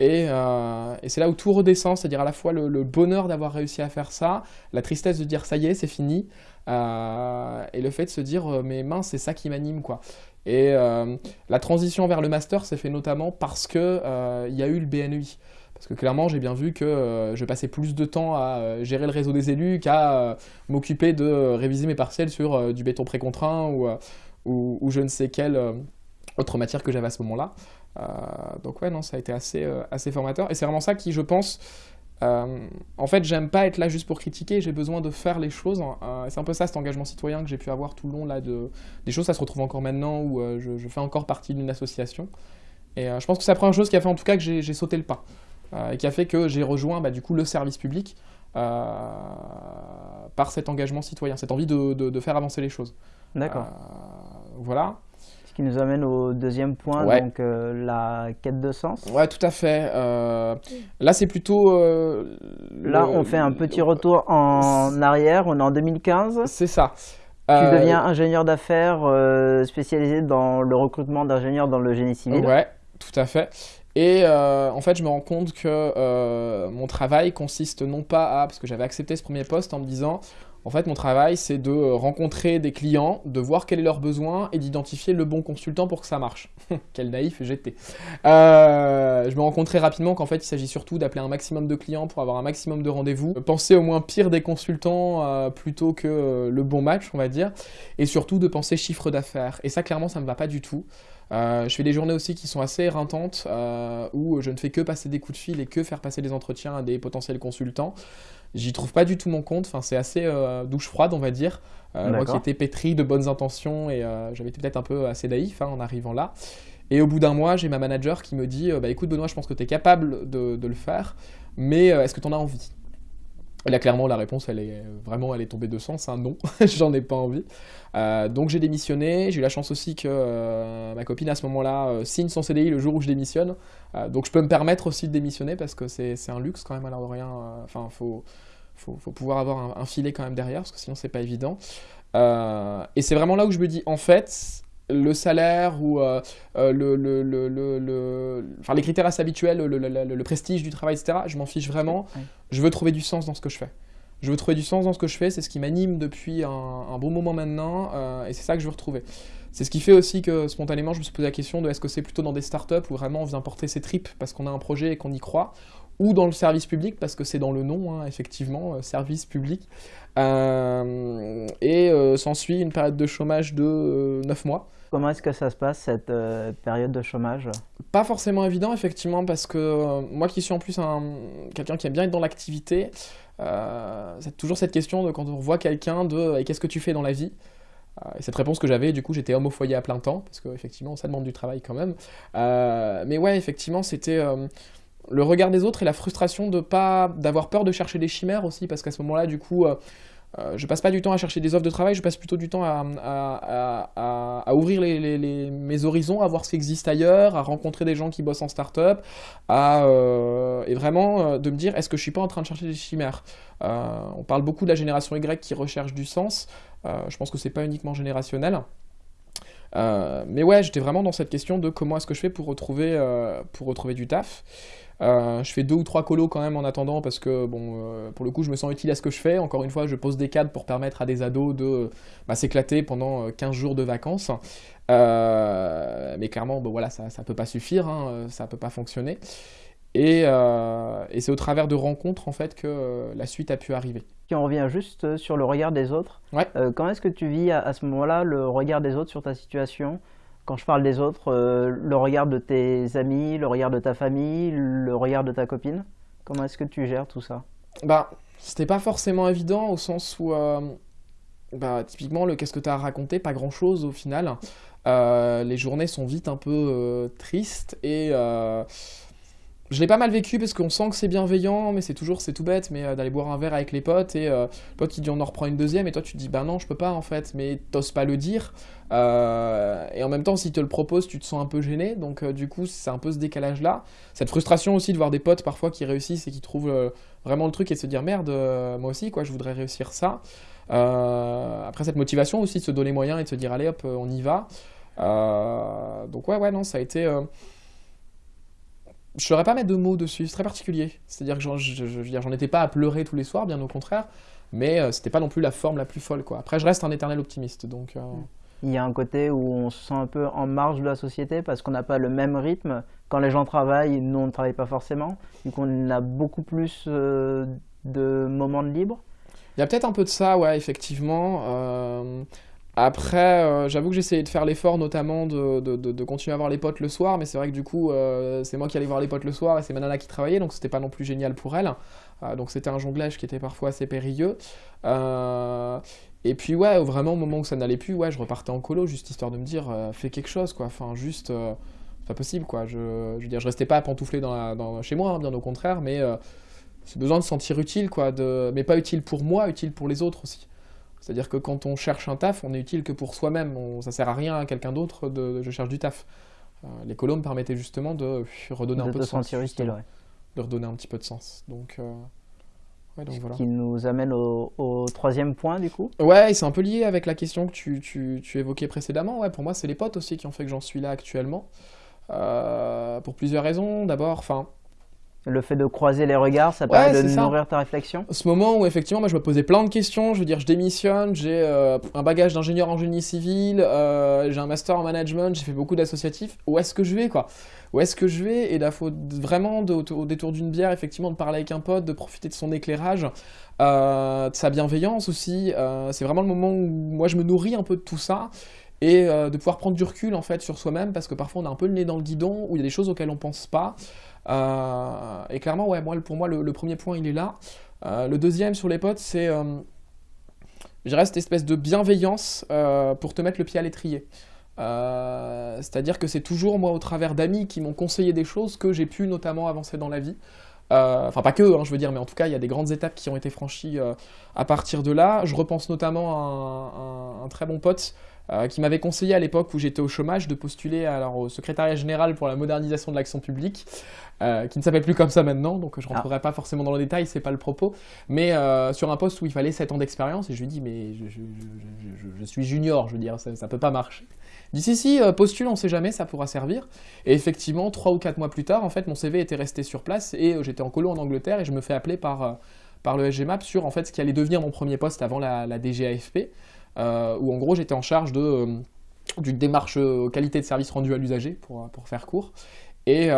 Euh, et, c'est là où tout redescend, c'est-à-dire à la fois le, bonheur d'avoir réussi à faire ça, la tristesse de dire ça y est, c'est fini, et le fait de se dire mais mince, c'est ça qui m'anime quoi. Et la transition vers le master s'est fait notamment parce que il y a eu le BNUI. Parce que clairement, j'ai bien vu que euh, je passais plus de temps à euh, gérer le réseau des élus qu'à euh, m'occuper de réviser mes partiels sur du béton précontraint ou, je ne sais quelle autre matière que j'avais à ce moment-là. donc ouais, non, ça a été assez, formateur. Et c'est vraiment ça qui, je pense, en fait, j'aime pas être là juste pour critiquer, j'ai besoin de faire les choses. c'est un peu ça, cet engagement citoyen que j'ai pu avoir tout le long là, de, des choses. Ça se retrouve encore maintenant où je, fais encore partie d'une association. Et je pense que c'est la première chose qui a fait en tout cas que j'ai sauté le pas. Euh, qui a fait que j'ai rejoint bah, du coup le service public euh, par cet engagement citoyen, cette envie de, de, faire avancer les choses. D'accord. Euh, voilà. Ce qui nous amène au deuxième point, donc la quête de sens. Ouais, tout à fait. là, c'est plutôt. là, on fait un petit retour en arrière. On est en 2015. C'est ça. Tu deviens ingénieur d'affaires spécialisé dans le recrutement d'ingénieurs dans le génie civil. Ouais, tout à fait. Et euh, en fait, je me rends compte que euh, mon travail consiste non pas à, parce que j'avais accepté ce premier poste en me disant, en fait, mon travail, c'est de rencontrer des clients, de voir quel est leur besoin et d'identifier le bon consultant pour que ça marche. Quel naïf j'étais. Euh, je me rends très rapidement qu'en fait, il s'agit surtout d'appeler un maximum de clients pour avoir un maximum de rendez-vous, penser au moins pire des consultants plutôt que le bon match, on va dire, et surtout de penser chiffre d'affaires. Et ça, clairement, ça ne me va pas du tout. Euh, je fais des journées aussi qui sont assez éreintantes, euh, où je ne fais que passer des coups de fil et que faire passer des entretiens à des potentiels consultants. J'y trouve pas du tout mon compte, enfin, c'est assez euh, douche froide, on va dire. moi qui étais pétri de bonnes intentions et j'avais été peut-être un peu assez naïf hein, en arrivant là. Et au bout d'un mois, j'ai ma manager qui me dit bah, Écoute, Benoît, je pense que tu es capable de, de, le faire, mais est-ce que tu en as envie? Là, clairement, la réponse, elle est vraiment, elle est tombée de sens, un non, j'en ai pas envie. Euh, donc j'ai démissionné, j'ai eu la chance aussi que euh, ma copine à ce moment-là euh, signe son CDI le jour où je démissionne. donc je peux me permettre aussi de démissionner parce que c'est un luxe quand même à l'heure de rien. Enfin, faut, faut, faut, pouvoir avoir un, filet quand même derrière parce que sinon c'est pas évident. et c'est vraiment là où je me dis, en fait, le salaire ou euh, euh, le, le, le, enfin, les critères assez habituels, le, prestige du travail, etc., je m'en fiche vraiment. Je veux trouver du sens dans ce que je fais. Je veux trouver du sens dans ce que je fais, c'est ce qui m'anime depuis un, bon moment maintenant, euh, et c'est ça que je veux retrouver. c'est ce qui fait aussi que spontanément, je me suis posé la question de est-ce que c'est plutôt dans des startups où vraiment on vient porter ses tripes parce qu'on a un projet et qu'on y croit, ou dans le service public parce que c'est dans le nom, hein, effectivement, euh, service public. Euh, et euh, s'ensuit une période de chômage de 9 mois. Comment est-ce que ça se passe, cette période de chômage? Pas forcément évident, effectivement, parce que moi qui suis en plus quelqu'un qui aime bien être dans l'activité, c'est toujours cette question de quand on voit quelqu'un de qu'est-ce que tu fais dans la vie? Et cette réponse que j'avais, du coup, j'étais homme au foyer à plein temps, parce qu'effectivement, ça demande du travail quand même. mais ouais, effectivement, c'était le regard des autres et la frustration de pas d'avoir peur de chercher des chimères aussi, parce qu'à ce moment-là, du coup, euh, euh, je passe pas du temps à chercher des offres de travail, je passe plutôt du temps à, ouvrir mes horizons, à voir ce qui existe ailleurs, à rencontrer des gens qui bossent en start-up, euh, et vraiment de me dire est-ce que je suis pas en train de chercher des chimères? On parle beaucoup de la génération Y qui recherche du sens. je pense que c'est pas uniquement générationnel. mais ouais, j'étais vraiment dans cette question de comment est-ce que je fais pour retrouver du taf. Euh, je fais deux ou trois colos quand même en attendant parce que bon, euh, pour le coup, je me sens utile à ce que je fais. Encore une fois, je pose des cadres pour permettre à des ados de bah, s'éclater pendant 15 euh, jours de vacances. mais clairement, voilà, ça ne peut pas suffire, hein, ça ne peut pas fonctionner. Et, et c'est au travers de rencontres en fait que la suite a pu arriver. Si on revient juste sur le regard des autres, comment est-ce que tu vis à ce moment-là le regard des autres sur ta situation? Quand je parle des autres, euh, le regard de tes amis, le regard de ta famille, le regard de ta copine Comment est-ce que tu gères tout ça? Bah, c'était pas forcément évident au sens où, euh, bah, typiquement, le qu'est-ce que tu as raconté, pas grand-chose au final. Euh, les journées sont vite un peu tristes et je l'ai pas mal vécu parce qu'on sent que c'est bienveillant, mais c'est toujours, c'est tout bête, mais d'aller boire un verre avec les potes et le pote qui dit on en reprend une deuxième et toi tu te dis bah non je peux pas en fait, mais t'oses pas le dire. Euh, et en même temps, s'il te le propose, tu te sens un peu gêné. Donc, euh, du coup, c'est un peu ce décalage-là. Cette frustration aussi de voir des potes parfois qui réussissent et qui trouvent euh, vraiment le truc et de se dire merde, moi aussi, quoi, je voudrais réussir ça. après, cette motivation aussi de se donner moyen et de se dire allez hop, on y va. donc, ouais, ouais, non, ça a été. Je ne saurais pas mettre de mots dessus, c'est très particulier. C'est-à-dire que j'en étais pas à pleurer tous les soirs, bien au contraire, mais c'était pas non plus la forme la plus folle. Quoi. Après, je reste un éternel optimiste, donc. Mm il y a un côté où on se sent un peu en marge de la société parce qu'on n'a pas le même rythme. Quand les gens travaillent, nous on ne travaille pas forcément. Du coup, on a beaucoup plus euh, de moments de libre. Il y a peut-être un peu de ça, ouais, effectivement. Euh, après, euh, j'avoue que essayé de faire l'effort, notamment de, de, continuer à voir les potes le soir, mais c'est vrai que du coup, c'est moi qui allais voir les potes le soir et c'est ma nana qui travaillait, donc c'était pas non plus génial pour elle. donc c'était un jonglage qui était parfois assez périlleux. Et puis ouais, vraiment au moment où ça n'allait plus, ouais, je repartais en colo, juste histoire de me dire, euh, fais quelque chose, quoi. Enfin, juste, euh, c'est pas possible, quoi. Je, je, veux dire, je restais pas à pantoufler dans dans, chez moi, hein, bien au contraire, mais euh, c'est besoin de se sentir utile, quoi. De, mais pas utile pour moi, utile pour les autres aussi. C'est-à-dire que quand on cherche un taf, on est utile que pour soi-même. Ça sert à rien à quelqu'un d'autre de, je cherche du taf. les colos me permettaient justement de redonner un peu de sens. Utile, ouais. De redonner un petit peu de sens. Donc ce qui nous amène au, troisième point du coup. Ouais, c'est un peu lié avec la question que tu, tu, tu évoquais précédemment. Ouais, pour moi, c'est les potes aussi qui ont fait que j'en suis là actuellement. Euh, pour plusieurs raisons. D'abord, enfin, le fait de croiser les regards, ça permet de nourrir ta réflexion. Ce moment où effectivement, moi, je me posais plein de questions, je veux dire, je démissionne, j'ai euh, un bagage d'ingénieur en génie civil, euh, j'ai un master en management, j'ai fait beaucoup d'associatifs, où est-ce que je vais, quoi? Où est-ce que je vais? Et là, faut vraiment, au détour d'une bière, effectivement, de parler avec un pote, de profiter de son éclairage, euh, de sa bienveillance aussi. c'est vraiment le moment où moi, je me nourris un peu de tout ça et de pouvoir prendre du recul en fait sur soi-même parce que parfois on a un peu le nez dans le guidon où il y a des choses auxquelles on pense pas et clairement, ouais, pour moi, le, premier point, il est là. Euh, le deuxième sur les potes, c'est, euh, je reste cette espèce de bienveillance pour te mettre le pied à l'étrier. C'est-à-dire que c'est toujours moi au travers d'amis qui m'ont conseillé des choses que j'ai pu notamment avancer dans la vie. enfin pas que, hein, je veux dire, mais en tout cas il y a des grandes étapes qui ont été franchies à partir de là. Je repense notamment à un très bon pote euh, qui m'avait conseillé à l'époque où j'étais au chômage de postuler alors, au secrétariat général pour la modernisation de l'action publique, euh, qui ne s'appelle plus comme ça maintenant, donc je ne rentrerai ah. pas forcément dans le détail, c'est pas le propos, mais euh, sur un poste où il fallait 7 ans d'expérience, et je lui dis mais je, suis junior, je veux dire, ça, ne peut pas marcher. Il dit si si, postule, on sait jamais, ça pourra servir. Et effectivement, 3 ou 4 mois plus tard, en fait, mon CV était resté sur place, et j'étais en colo en Angleterre, et je me fais appeler par par le SGMAP sur en fait ce qui allait devenir mon premier poste avant la, la DGAFP. Euh, où en gros j'étais en charge de euh, du démarche qualité de service rendu à l'usager, pour, pour faire court. Et,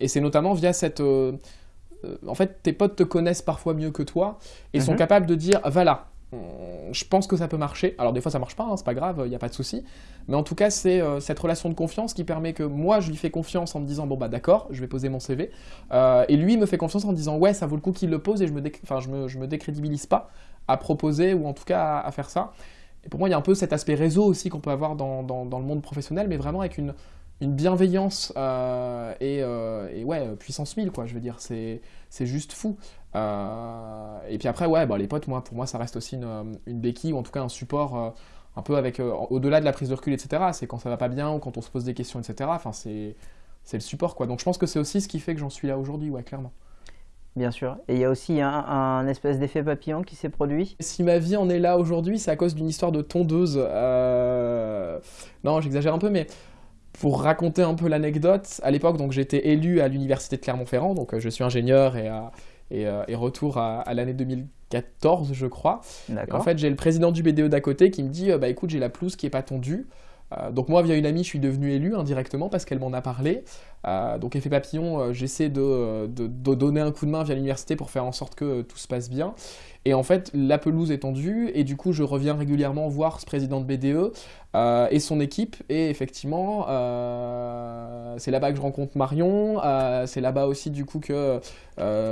et c'est notamment via cette en fait, tes potes te connaissent parfois mieux que toi et sont mhm. capables de dire voilà, je pense que ça peut marcher. Alors des fois ça marche pas, hein, c'est pas grave, il n'y a pas de souci. Mais en tout cas, c'est euh, cette relation de confiance qui permet que moi je lui fais confiance en me disant bon bah d'accord, je vais poser mon CV. Euh, et lui me fait confiance en me disant ouais, ça vaut le coup qu'il le pose et je me, enfin, je me, je me décrédibilise pas à proposer ou en tout cas à, faire ça. Et pour moi, il y a un peu cet aspect réseau aussi qu'on peut avoir dans, dans, le monde professionnel, mais vraiment avec une, une bienveillance euh, et, et, ouais, puissance 1000 quoi, je veux dire, c'est juste fou. Euh, et puis après, ouais, bah, les potes, moi, pour moi, ça reste aussi une, euh, une béquille, ou en tout cas un support euh, un peu avec, au-delà de la prise de recul, etc. C'est quand ça va pas bien, ou quand on se pose des questions, etc. Enfin, c'est le support, quoi. Donc je pense que c'est aussi ce qui fait que j'en suis là aujourd'hui, ouais, clairement. Bien sûr. Et il y a aussi un, espèce d'effet papillon qui s'est produit. Si ma vie en est là aujourd'hui, c'est à cause d'une histoire de tondeuse. Non, j'exagère un peu, mais pour raconter un peu l'anecdote, à l'époque, donc j'étais élu à l'université de Clermont-Ferrand, donc je suis ingénieur et, euh, et, retour à, l'année 2014, je crois. en fait, j'ai le président du BDE d'à côté qui me dit euh, Bah écoute, j'ai la pelouse qui est pas tondue. Euh, donc moi, via une amie, je suis devenu élu indirectement parce qu'elle m'en a parlé. donc effet papillon, j'essaie de, de, donner un coup de main via l'université pour faire en sorte que tout se passe bien. Et en fait, la pelouse est tendue, et du coup, je reviens régulièrement voir ce président de BDE euh, et son équipe. Et effectivement, euh, c'est là-bas que je rencontre Marion. Euh, c'est là-bas aussi, du coup, que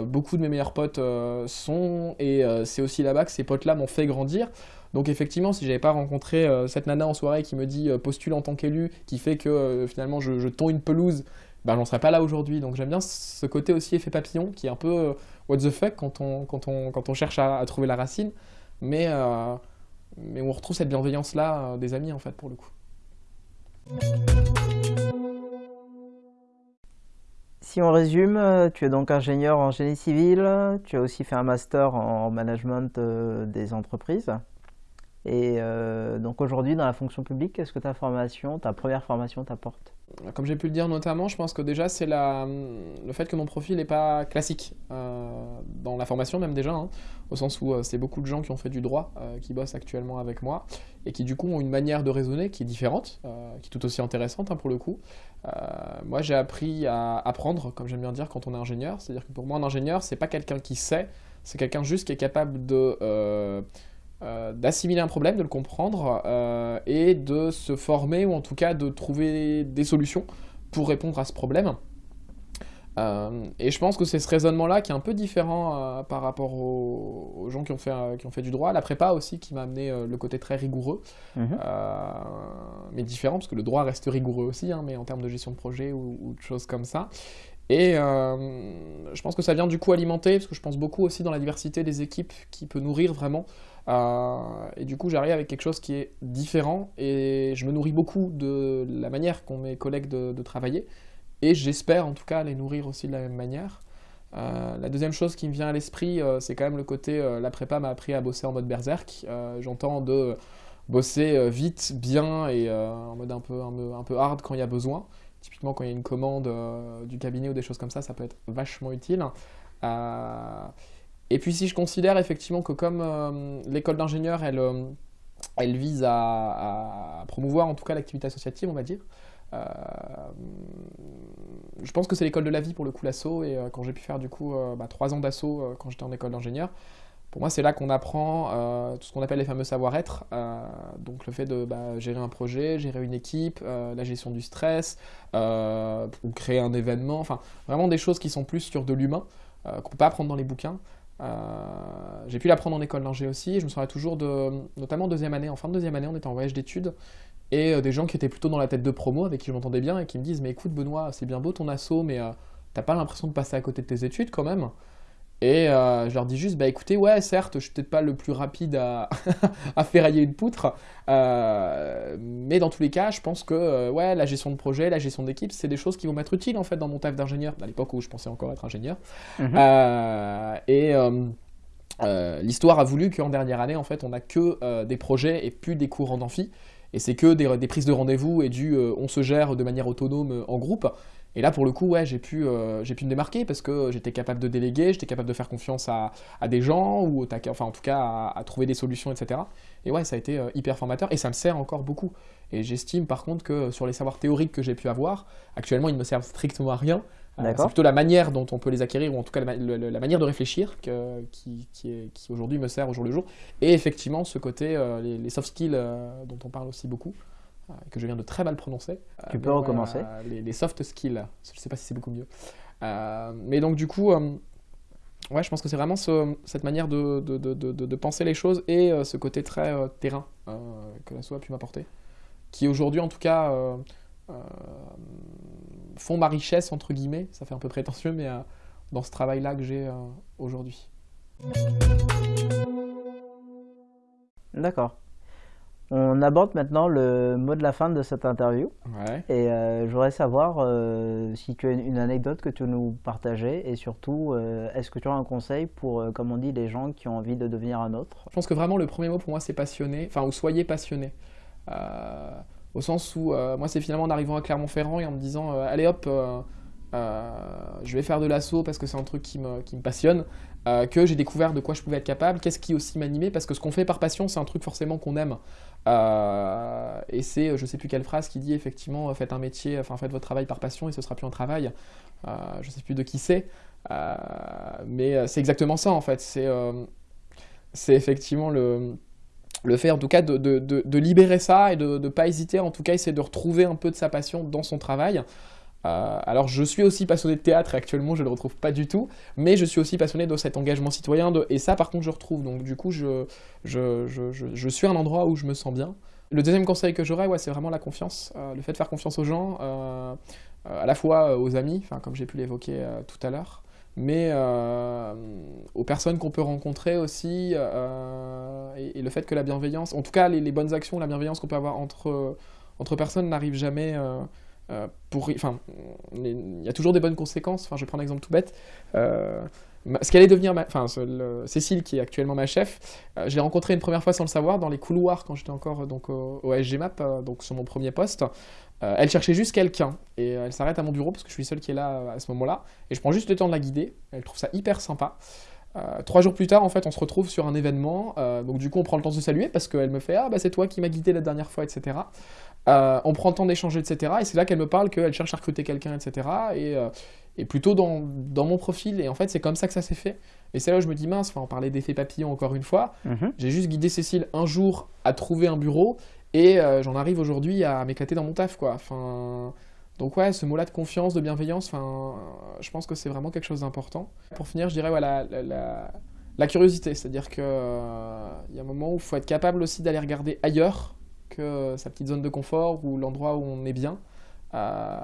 beaucoup de mes meilleurs potes sont. Et c'est aussi là-bas que ces potes-là m'ont fait grandir. Donc effectivement, si j'avais pas rencontré cette nana en soirée qui me dit postule en tant qu'élu, qui fait que finalement je, je une pelouse ben, j'en serais pas là aujourd'hui. Donc j'aime bien ce côté aussi effet papillon qui est un peu euh, what the fuck quand on, quand on, quand on cherche à, trouver la racine. Mais, euh, mais on retrouve cette bienveillance-là euh, des amis en fait pour le coup. Si on résume, tu es donc ingénieur en génie civil, tu as aussi fait un master en management des entreprises. Et donc aujourd'hui, dans la fonction publique, qu'est-ce que ta formation, ta première formation t'apporte? Comme j'ai pu le dire notamment, je pense que déjà c'est le fait que mon profil n'est pas classique euh, dans la formation même déjà, hein, au sens où euh, c'est beaucoup de gens qui ont fait du droit, euh, qui bossent actuellement avec moi, et qui du coup ont une manière de raisonner qui est différente, qui est tout aussi intéressante hein, pour le coup. moi j'ai appris à apprendre, comme j'aime bien dire, quand on est ingénieur, c'est-à-dire que pour moi un ingénieur c'est pas quelqu'un qui sait, c'est quelqu'un juste qui est capable de euh, d'assimiler un problème, de le comprendre euh, et de se former ou en tout cas de trouver des solutions pour répondre à ce problème. Euh, et je pense que c'est ce raisonnement-là qui est un peu différent par rapport aux, gens qui ont, fait, qui ont fait du droit. La prépa aussi qui m'a amené le côté très rigoureux, mhm. mais différent parce que le droit reste rigoureux aussi, hein, mais en termes de gestion de projet ou, ou de choses comme ça. Et je pense que ça vient du coup alimenter, parce que je pense beaucoup aussi dans la diversité des équipes qui peut nourrir vraiment euh, et du coup, j'arrive avec quelque chose qui est différent et je me nourris beaucoup de la manière qu'ont mes collègues de, travailler. Et j'espère en tout cas les nourrir aussi de la même manière. Euh, la deuxième chose qui me vient à l'esprit, euh, c'est quand même le côté la prépa m'a appris à bosser en mode berserk. J'entends de bosser vite, bien et en mode un peu, un, peu hard quand il y a besoin. Typiquement, quand il y a une commande du cabinet ou des choses comme ça, ça peut être vachement utile. Et puis si je considère effectivement que comme euh, l'école d'ingénieur, elle, euh, elle vise à, promouvoir en tout cas l'activité associative, on va dire, euh, je pense que c'est l'école de la vie pour le coup l'assaut, et quand j'ai pu faire du coup bah, trois ans d'assaut quand j'étais en école d'ingénieur, pour moi c'est là qu'on apprend tout ce qu'on appelle les fameux savoir-être, donc le fait de bah, gérer un projet, gérer une équipe, la gestion du stress, ou créer un événement, enfin vraiment des choses qui sont plus sur de l'humain, qu'on ne peut pas apprendre dans les bouquins. Euh, j'ai pu l'apprendre en école d'ingé aussi. Je me souviens toujours de, notamment deuxième année, en fin de deuxième année, on était en voyage d'études et euh, des gens qui étaient plutôt dans la tête de promo avec qui je m'entendais bien et qui me disent mais écoute Benoît, c'est bien beau ton assaut, mais euh, t'as pas l'impression de passer à côté de tes études quand même? Et euh, je leur dis juste, bah écoutez, ouais, certes, je suis peut-être pas le plus rapide à, à ferrailler une poutre, euh, mais dans tous les cas, je pense que euh, ouais, la gestion de projet, la gestion d'équipe, c'est des choses qui vont m'être utiles en fait dans mon taf d'ingénieur, à l'époque où je pensais encore être ingénieur. Mhm. et l'histoire a voulu qu'en dernière année, en fait, on n'a que des projets et plus des cours en amphi. Et c'est que des, des, prises de rendez-vous et du on se gère de manière autonome en groupe. Et là, pour le coup, ouais, j'ai pu, euh, j'ai pu me démarquer parce que j'étais capable de déléguer, j'étais capable de faire confiance à, à des gens, ou enfin, en tout cas à, trouver des solutions, etc. Et ouais, ça a été euh, hyper formateur et ça me sert encore beaucoup. Et j'estime par contre que sur les savoirs théoriques que j'ai pu avoir, actuellement ils ne me servent strictement à rien. Euh, c'est plutôt la manière dont on peut les acquérir, ou en tout cas la, manière de réfléchir qui, qui, aujourd'hui me sert au jour le jour. Et effectivement, ce côté, euh, les, soft skills dont on parle aussi beaucoup, que je viens de très mal prononcer. Tu peux recommencer les, soft skills, je ne sais pas si c'est beaucoup mieux. mais donc du coup, ouais, je pense que c'est vraiment cette manière de, de, de, de, penser les choses et ce côté très terrain que la SO a pu m'apporter, qui aujourd'hui en tout cas font ma richesse, entre guillemets, ça fait un peu prétentieux, mais euh, dans ce travail-là que j'ai euh, aujourd'hui. D'accord. On aborde maintenant le mot de la fin de cette interview. Et euh, je voudrais savoir si tu as une, anecdote que tu veux nous partager et surtout, est-ce que tu as un conseil pour, comme on dit, les gens qui ont envie de devenir un autre? Je pense que vraiment le premier mot pour moi c'est passionné, enfin ou soyez passionné au sens où euh, moi c'est finalement en arrivant à Clermont-Ferrand et en me disant euh, allez hop, euh, je vais faire de l'assaut parce que c'est un truc qui me, qui me passionne, que j'ai découvert de quoi je pouvais être capable, qu'est-ce qui aussi m'animait, parce que ce qu'on fait par passion c'est un truc forcément qu'on aime. Et c'est, je sais plus quelle phrase qui dit effectivement faites un métier, enfin faites votre travail par passion et ce sera plus un travail. je sais plus de qui c'est, mais c'est exactement ça en fait. C'est c'est effectivement le, le fait en tout cas de, de, libérer ça et de ne pas hésiter, en tout cas essayer de retrouver un peu de sa passion dans son travail. Euh, alors je suis aussi passionné de théâtre et actuellement je ne le retrouve pas du tout, mais je suis aussi passionné de cet engagement citoyen et ça par contre je retrouve, donc du coup je, je, je, je, suis un endroit où je me sens bien. Le deuxième conseil que j'aurais, ouais, c'est vraiment la confiance, euh, le fait de faire confiance aux gens, euh, à la fois aux amis, comme j'ai pu l'évoquer tout à l'heure, mais aux personnes qu'on peut rencontrer aussi, et, le fait que la bienveillance, en tout cas les, bonnes actions, la bienveillance qu'on peut avoir entre, entre personnes n'arrive jamais pour... Enfin, il y a toujours des bonnes conséquences, enfin, je prendre un exemple tout bête. ce qu'elle est devenir, enfin, Cécile qui est actuellement ma chef, je l'ai rencontrée une première fois sans le savoir dans les couloirs quand j'étais encore donc au, SGMAP, donc sur mon premier poste. Euh, elle cherchait juste quelqu'un et euh, elle s'arrête à mon bureau parce que je suis seul qui est là euh, à ce moment-là et je prends juste le temps de la guider. Elle trouve ça hyper sympa. trois jours plus tard, en fait, on se retrouve sur un événement. donc du coup, on prend le temps de se saluer parce qu'elle me fait ah bah c'est toi qui m'as guidé la dernière fois, etc. on prend le temps d'échanger, etc. Et c'est là qu'elle me parle qu'elle cherche à recruter quelqu'un, etc. Et, et plutôt dans, dans, mon profil. Et en fait, c'est comme ça que ça s'est fait. Et c'est là où je me dis mince. Enfin, on parlait d'effet papillon encore une fois. Mhm. J'ai juste guidé Cécile un jour à trouver un bureau et euh, j'en arrive aujourd'hui à m'éclater dans mon taf, quoi. Enfin, donc ouais, ce mot-là de confiance, de bienveillance, enfin, je pense que c'est vraiment quelque chose d'important. Pour finir, je dirais voilà, la, la, curiosité, c'est-à-dire qu'il euh, y a un moment où il faut être capable aussi d'aller regarder ailleurs sa petite zone de confort ou l'endroit où on est bien. Euh,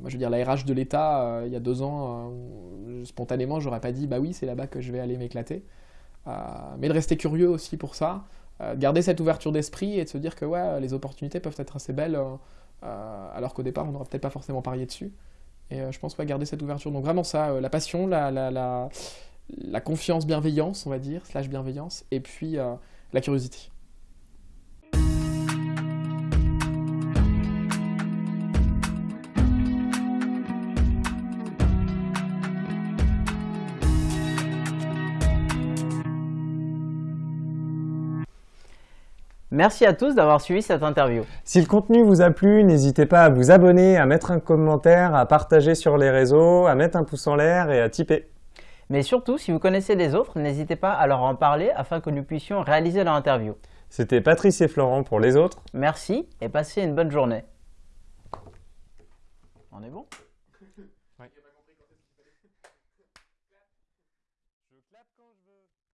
moi, je veux dire, la RH de l'État, il y a deux ans, spontanément, j'aurais pas dit, bah oui, c'est là-bas que je vais aller m'éclater. mais de rester curieux aussi pour ça, euh, garder cette ouverture d'esprit et de se dire que ouais, les opportunités peuvent être assez belles, euh, euh, alors qu'au départ, on n'aurait peut-être pas forcément parié dessus. Et je pense, ouais, garder cette ouverture. Donc vraiment ça, la passion, la, confiance, bienveillance, on va dire, slash bienveillance, et puis la curiosité. Merci à tous d'avoir suivi cette interview. Si le contenu vous a plu, n'hésitez pas à vous abonner, à mettre un commentaire, à partager sur les réseaux, à mettre un pouce en l'air et à tiper. Mais surtout, si vous connaissez les autres, n'hésitez pas à leur en parler afin que nous puissions réaliser leur interview. C'était Patrice et Florent pour les autres. Merci et passez une bonne journée. On est bon?